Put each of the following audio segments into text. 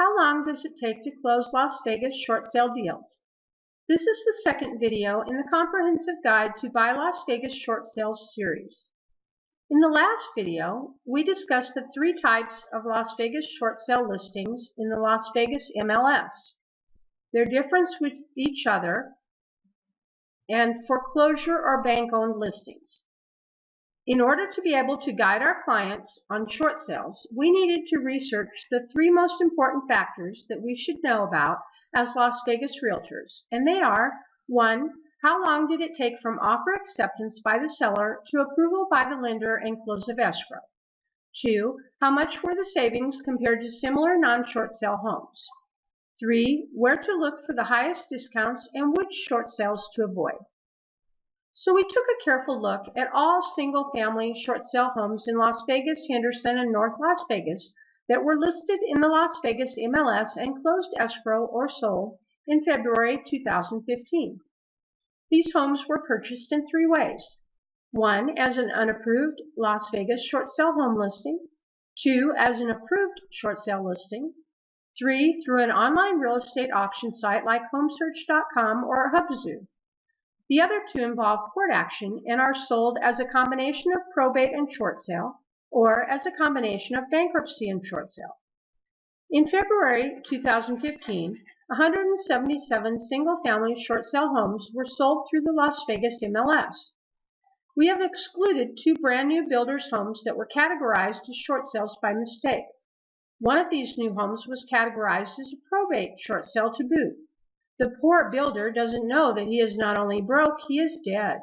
How long does it take to close Las Vegas short sale deals? This is the second video in the Comprehensive Guide to Buy Las Vegas Short Sales series. In the last video, we discussed the three types of Las Vegas short sale listings in the Las Vegas MLS, their difference with each other, and foreclosure or bank-owned listings. In order to be able to guide our clients on short sales, we needed to research the three most important factors that we should know about as Las Vegas realtors, and they are 1. How long did it take from offer acceptance by the seller to approval by the lender and close of escrow? 2. How much were the savings compared to similar non-short sale homes? 3. Where to look for the highest discounts and which short sales to avoid. So we took a careful look at all single-family short sale homes in Las Vegas, Henderson, and North Las Vegas that were listed in the Las Vegas MLS and closed escrow or sold in February 2015. These homes were purchased in three ways. One, as an unapproved Las Vegas short sale home listing. Two, as an approved short sale listing. Three, through an online real estate auction site like HomeSearch.com or Hubzu. The other two involve court action and are sold as a combination of probate and short sale, or as a combination of bankruptcy and short sale. In February 2015, 177 single-family short sale homes were sold through the Las Vegas MLS. We have excluded two brand new builders' homes that were categorized as short sales by mistake. One of these new homes was categorized as a probate short sale to boot. The poor builder doesn't know that he is not only broke, he is dead.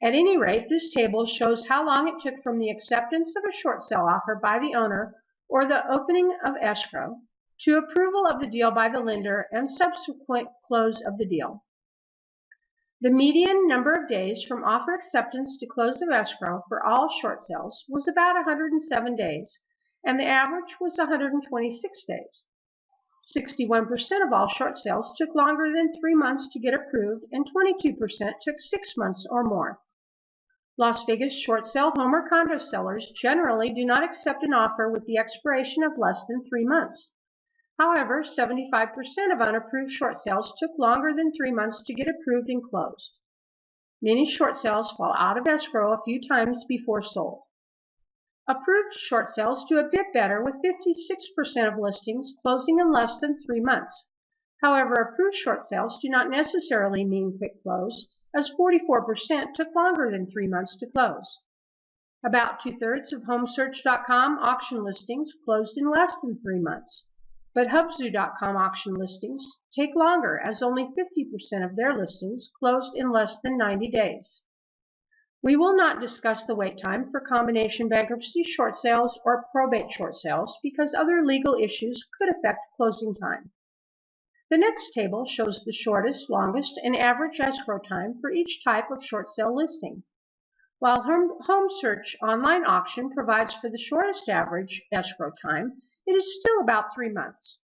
At any rate, this table shows how long it took from the acceptance of a short sale offer by the owner or the opening of escrow to approval of the deal by the lender and subsequent close of the deal. The median number of days from offer acceptance to close of escrow for all short sales was about 107 days, and the average was 126 days. 61% of all short sales took longer than three months to get approved, and 22% took six months or more. Las Vegas short sale home or condo sellers generally do not accept an offer with the expiration of less than three months. However, 75% of unapproved short sales took longer than three months to get approved and closed. Many short sales fall out of escrow a few times before sold. Approved short sales do a bit better with 56% of listings closing in less than three months. However, approved short sales do not necessarily mean quick close, as 44% took longer than three months to close. About two-thirds of HomeSearch.com auction listings closed in less than three months, but Hubzu.com auction listings take longer as only 50% of their listings closed in less than 90 days. We will not discuss the wait time for combination bankruptcy short sales or probate short sales because other legal issues could affect closing time. The next table shows the shortest, longest, and average escrow time for each type of short sale listing. While Home Search online auction provides for the shortest average escrow time, it is still about three months.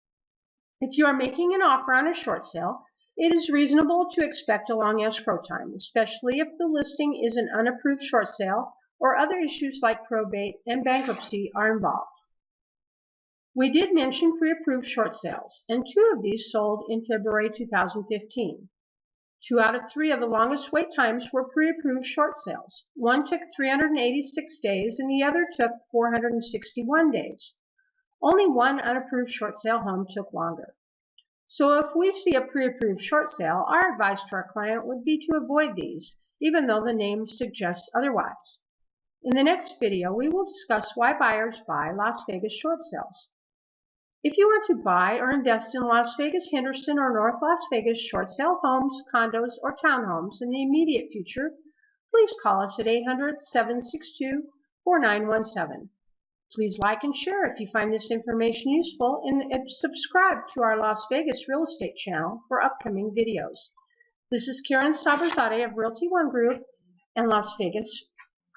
If you are making an offer on a short sale, it is reasonable to expect a long escrow time, especially if the listing is an unapproved short sale or other issues like probate and bankruptcy are involved. We did mention pre-approved short sales, and two of these sold in February 2015. Two out of three of the longest wait times were pre-approved short sales. One took 386 days and the other took 461 days. Only one unapproved short sale home took longer. So if we see a pre-approved short sale, our advice to our client would be to avoid these, even though the name suggests otherwise. In the next video, we will discuss why buyers buy Las Vegas short sales. If you want to buy or invest in Las Vegas, Henderson, or North Las Vegas short sale homes, condos, or townhomes in the immediate future, please call us at 800-762-4917. Please like and share if you find this information useful and uh, subscribe to our Las Vegas real estate channel for upcoming videos. This is Karen Saberzadeh of Realty One Group and Las Vegas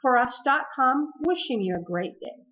for us.com wishing you a great day.